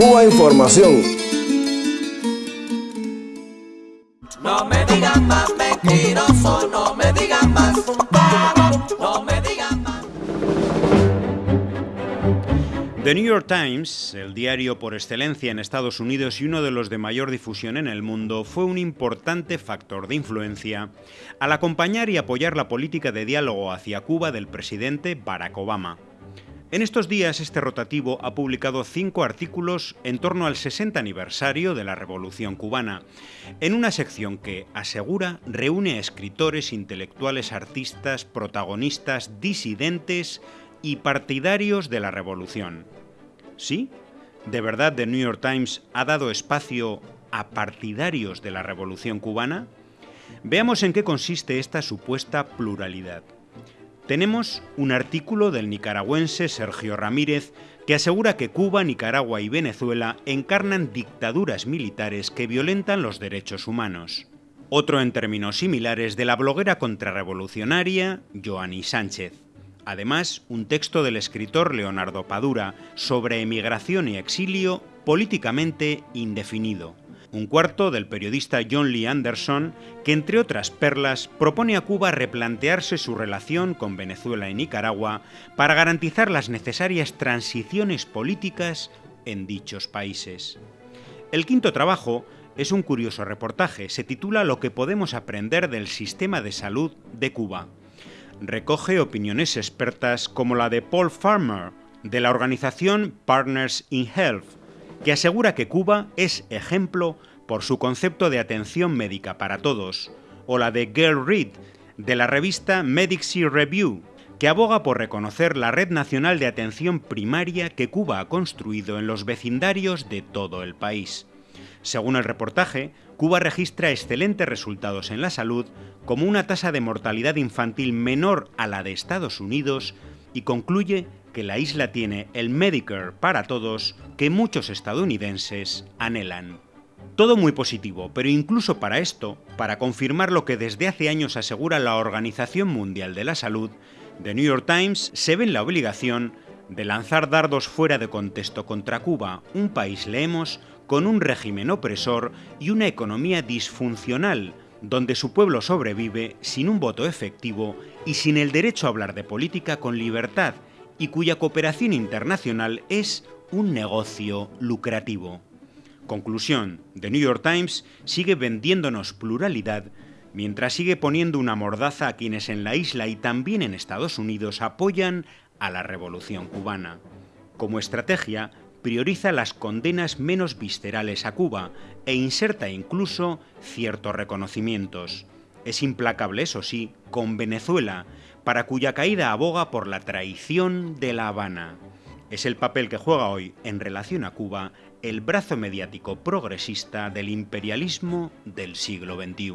Cuba Información. No me digan más mentiroso, no me digan más, no me digan más. The New York Times, el diario por excelencia en Estados Unidos y uno de los de mayor difusión en el mundo, fue un importante factor de influencia al acompañar y apoyar la política de diálogo hacia Cuba del presidente Barack Obama. En estos días, este rotativo ha publicado cinco artículos en torno al 60 aniversario de la Revolución cubana, en una sección que, asegura, reúne a escritores, intelectuales, artistas, protagonistas, disidentes y partidarios de la Revolución. ¿Sí? ¿De verdad The New York Times ha dado espacio a partidarios de la Revolución cubana? Veamos en qué consiste esta supuesta pluralidad. Tenemos un artículo del nicaragüense Sergio Ramírez que asegura que Cuba, Nicaragua y Venezuela encarnan dictaduras militares que violentan los derechos humanos. Otro en términos similares de la bloguera contrarrevolucionaria Joanny Sánchez. Además, un texto del escritor Leonardo Padura sobre emigración y exilio políticamente indefinido un cuarto del periodista John Lee Anderson, que entre otras perlas propone a Cuba replantearse su relación con Venezuela y Nicaragua para garantizar las necesarias transiciones políticas en dichos países. El quinto trabajo es un curioso reportaje, se titula Lo que podemos aprender del sistema de salud de Cuba. Recoge opiniones expertas como la de Paul Farmer, de la organización Partners in Health, que asegura que Cuba es ejemplo por su concepto de atención médica para todos, o la de Gail Reed, de la revista Medici Review, que aboga por reconocer la red nacional de atención primaria que Cuba ha construido en los vecindarios de todo el país. Según el reportaje, Cuba registra excelentes resultados en la salud, como una tasa de mortalidad infantil menor a la de Estados Unidos, y concluye que la isla tiene el Medicare para todos que muchos estadounidenses anhelan. Todo muy positivo, pero incluso para esto, para confirmar lo que desde hace años asegura la Organización Mundial de la Salud, The New York Times se ve en la obligación de lanzar dardos fuera de contexto contra Cuba, un país, leemos, con un régimen opresor y una economía disfuncional, donde su pueblo sobrevive sin un voto efectivo y sin el derecho a hablar de política con libertad, y cuya cooperación internacional es un negocio lucrativo. Conclusión, The New York Times sigue vendiéndonos pluralidad mientras sigue poniendo una mordaza a quienes en la isla y también en Estados Unidos apoyan a la revolución cubana. Como estrategia, prioriza las condenas menos viscerales a Cuba e inserta incluso ciertos reconocimientos. Es implacable, eso sí, con Venezuela, para cuya caída aboga por la traición de La Habana. Es el papel que juega hoy en relación a Cuba el brazo mediático progresista del imperialismo del siglo XXI.